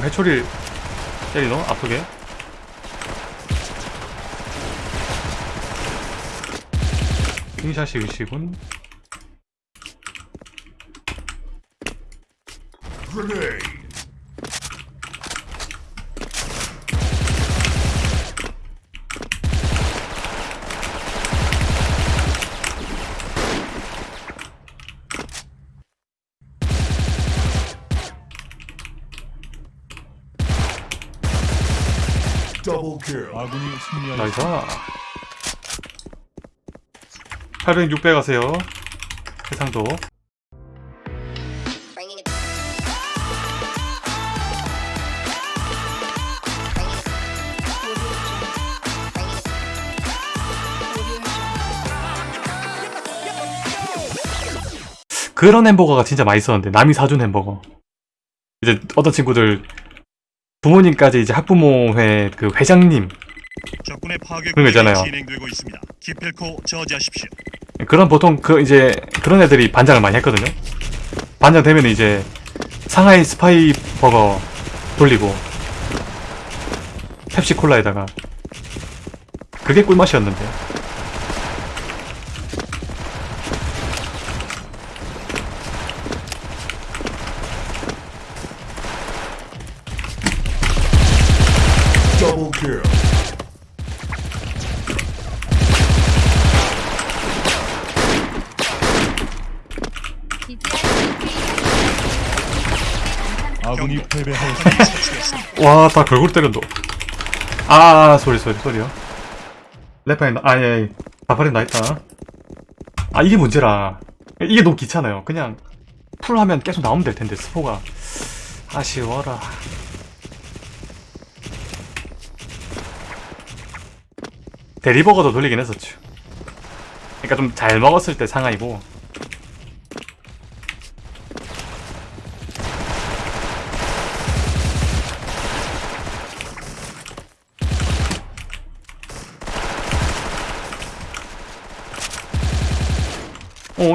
해초리를 때리노? 아프게? 킹샷이 의식은 kill. 아군이. 나이스 800, 600 하세요 해상도. 그런 햄버거가 진짜 맛있었는데 남이 사준 햄버거 이제 어떤 친구들 부모님까지 이제 학부모회 그 회장님 적군의 파괴 그런 거 있잖아요. 공격이 진행되고 있습니다. 기필코 저지하십시오. 그런 보통 그 이제 그런 애들이 반장을 많이 했거든요 반장 되면 이제 상하이 스파이 버거 돌리고 펩시 콜라에다가 그게 꿀맛이었는데 아군이 패배하였습니다. 와, 다 걸골 때린다. 아, 소리, 소리, 소리요. 레파인, 아, 예, 예. 다파린 나 있다. 아, 이게 문제라. 이게 너무 귀찮아요. 그냥, 풀 하면 계속 나오면 될 텐데, 스포가. 아쉬워라. 대리버거도 돌리긴 했었죠. 그니까 좀 잘 먹었을 때 상하이고.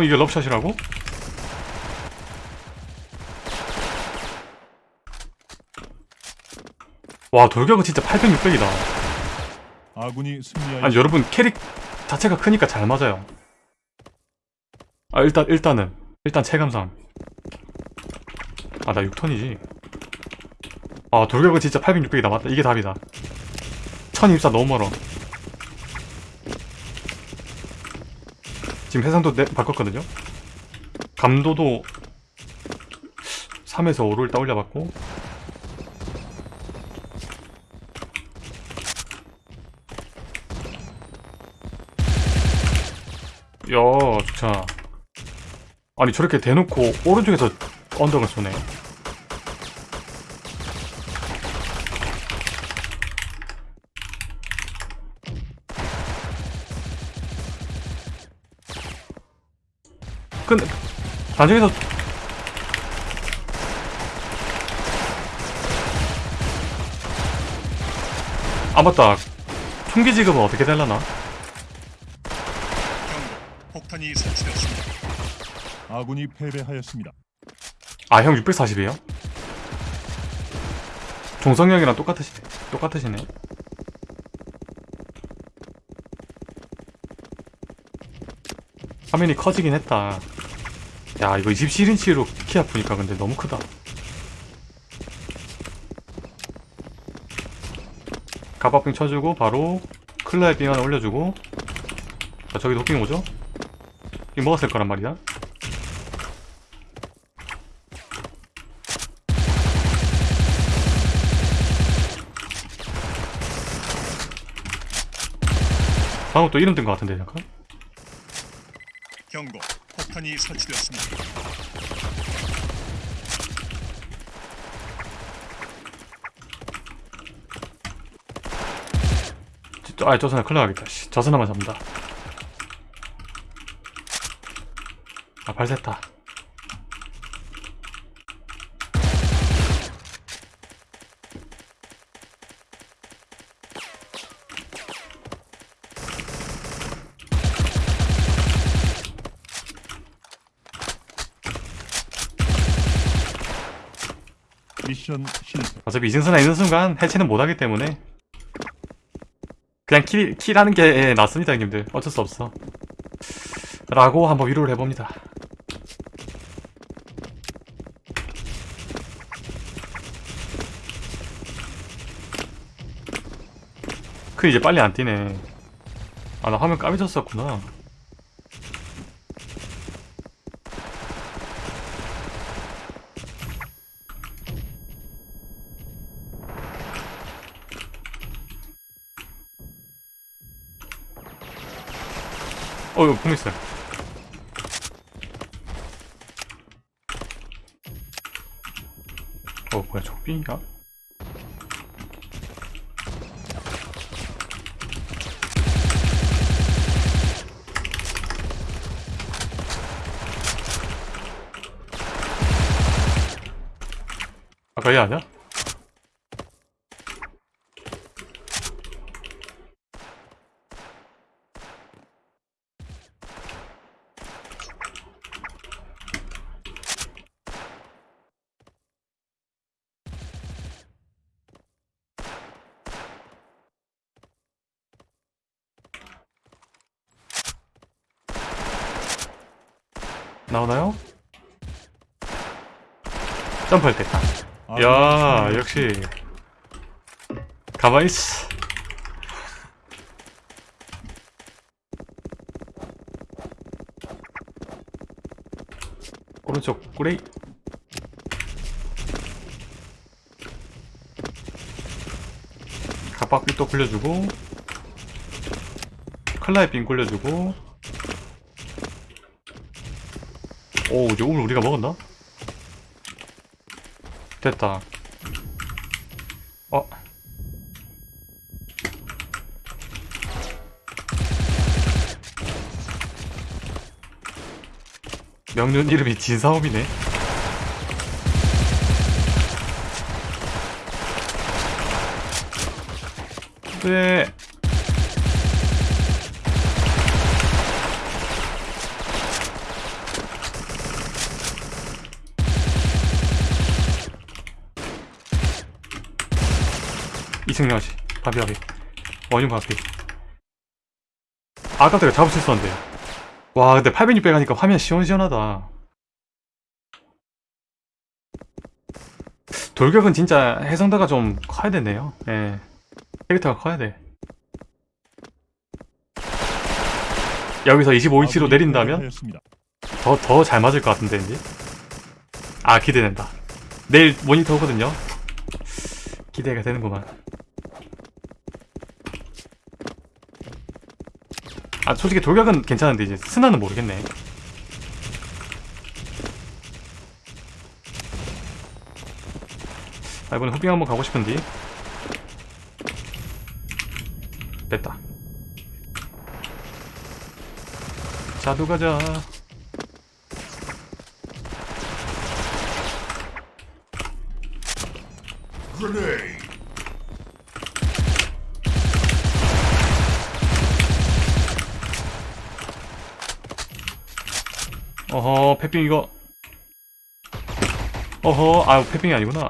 어, 이게 럽샷이라고? 와, 돌격은 진짜 800, 600이다. 아군이. 아니, 여러분, 캐릭 자체가 크니까 잘 맞아요. 아, 일단, 일단은. 일단 체감상. 아, 나 6턴이지. 아, 돌격은 진짜 800, 600이다. 맞다. 이게 답이다. 1024 너무 멀어. 지금 해상도 내, 바꿨거든요? 감도도 3에서 5를 일단 올려봤고. 야 좋자 아니 저렇게 대놓고 오른쪽에서 언덕을 쏘네 근데 단중에서 아 맞다 총기 지급은 어떻게 되려나? 경고. 폭탄이 설치되었습니다. 아군이 패배하였습니다. 아 형 640이에요? 종성형이랑 똑같으시, 똑같으시네 화면이 커지긴 했다. 야 이거 27인치로 키 아프니까 근데 너무 크다. 가바빙 쳐주고 바로 클라의 빙 하나 올려주고. 자 저기 도핑 오죠? 이거 먹었을 거란 말이야? 방금 또 이름 뜬거 같은데 잠깐 경고. 폭탄이 설치되었습니다. 저, 아, 저선에 큰일 나겠다. 씨. 저선화만 잡는다. 아, 발됐다. 미션 실패. 어차피 이승선에 있는 순간 해체는 못하기 때문에. 그냥 킬, 킬하는 게 낫습니다 형님들. 어쩔 수 없어. 라고 한번 위로를 해봅니다. 그 이제 빨리 안 뛰네. 아 나 화면 까매졌었구나 어 이거 품 있어요 어 뭐야 적빈이야? 아까 얘 아니야? 나오나요? 점프할 때 딱. 아군이 야 승리하였습니다. 역시 가만히 있어 오른쪽 꾸레이 갑박비 또 굴려주고 빈 굴려주고 오 오늘 우리가 먹었나? 됐다. 어? 명륜 이름이 진사업이네. 네. 이승영 씨, 바비 바비, 원윤 바비. 아까 내가 잡을 수 있었는데. 와, 근데 8 6 0 0 하니까 화면 시원시원하다. 돌격은 진짜 해성다가 좀 커야 되네요. 예. 캐릭터가 커야 돼. 여기서 25인치로 아군이 내린다면. 더, 더 잘 맞을 것 같은데, 이제. 아, 기대된다. 내일 모니터 오거든요. 기대가 되는구만. 아, 솔직히 돌격은 괜찮은데, 이제 스나는 모르겠네. 아, 이번에 후빙 한번 가고 싶은데. 됐다. 자두 가자. 어허, 패빙 이거. 어허, 아, 패빙이 아니구나.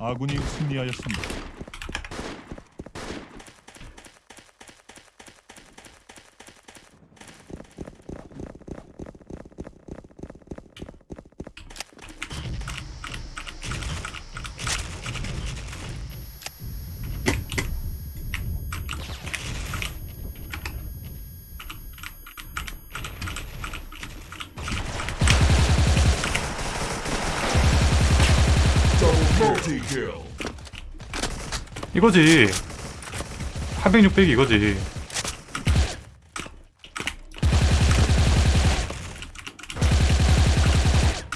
아군이 승리하였습니다. 이거지. 800, 600 이거지.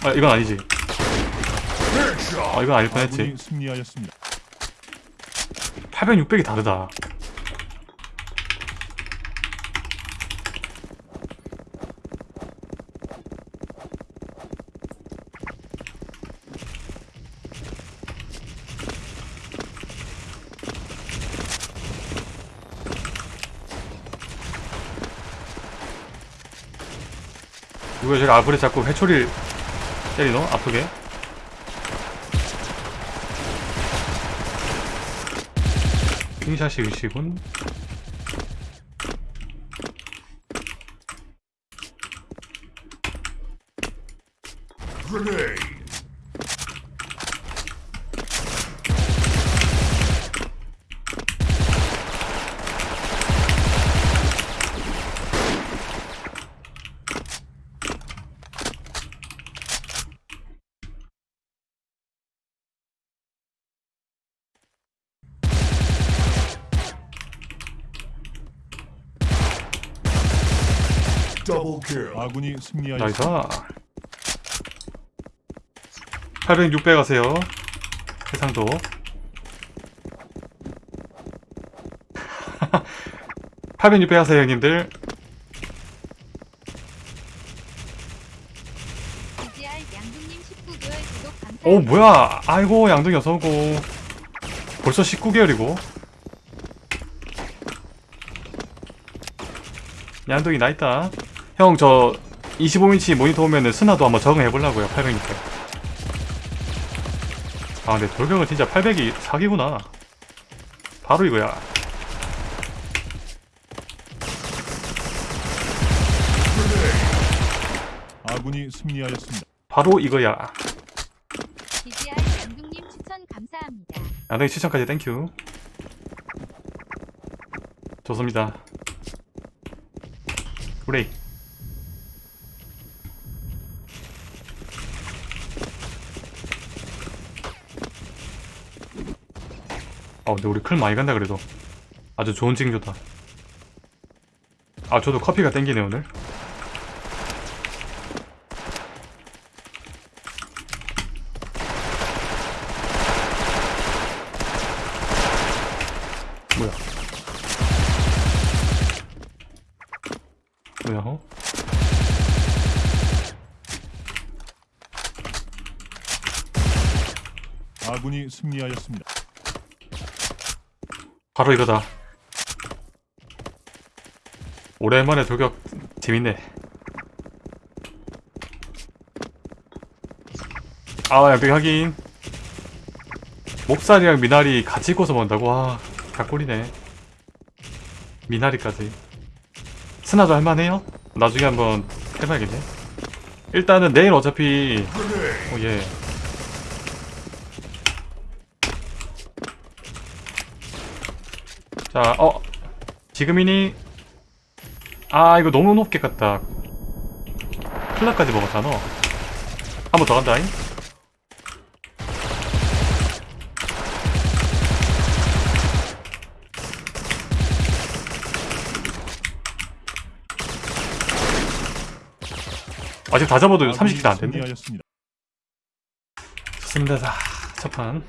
아, 이건 아니지. 아, 이건 아닐 뻔했지. 아군이 승리하였습니다. 800, 600이 다르다. 누가 저기 아브레 자꾸 회초리를 때리노? 아프게? 킹샷이 의시군. Double 아군이 승리하였습니다. nice. 800, 600 하세요. 해상도. 800, 600 하세요 형님들. DGR 양동님 19개월 구독 감사합니다. 오 뭐야. 아이고 양동이 어서오고. 벌써 19개월이고. 양동이 나있다 형 저 25인치 모니터 오면은 스나도 한번 적응해보려고요 800, 600아 근데 돌격은 진짜 800이 사기구나. 바로 이거야. 아군이 승리하였습니다. 바로 이거야. DGR 양동님 추천 감사합니다. 양동이 추천까지 thank you. 좋습니다. 브레이 아 근데 우리 클 많이 간다 그래도 아주 좋은 징조다 아 저도 커피가 땡기네 오늘 뭐야 뭐야 어? 아군이 승리하였습니다. 바로 이거다. 오랜만에 돌격. 재밌네. 아 양병 하긴 몹살이랑 미나리 같이 꽂아 먹는다고? 와 각골이네. 미나리까지. 스나도 할만해요? 나중에 한번 해봐야겠네. 일단은 내일 어차피. 오예 자, 어 지금이니? 아 이거 너무 높게 갔다. 플라까지 먹었잖아 한번 더 간다잉? 아직 다 잡아도 30킬 안 됐네. 승리하였습니다. 좋습니다. 자 첫판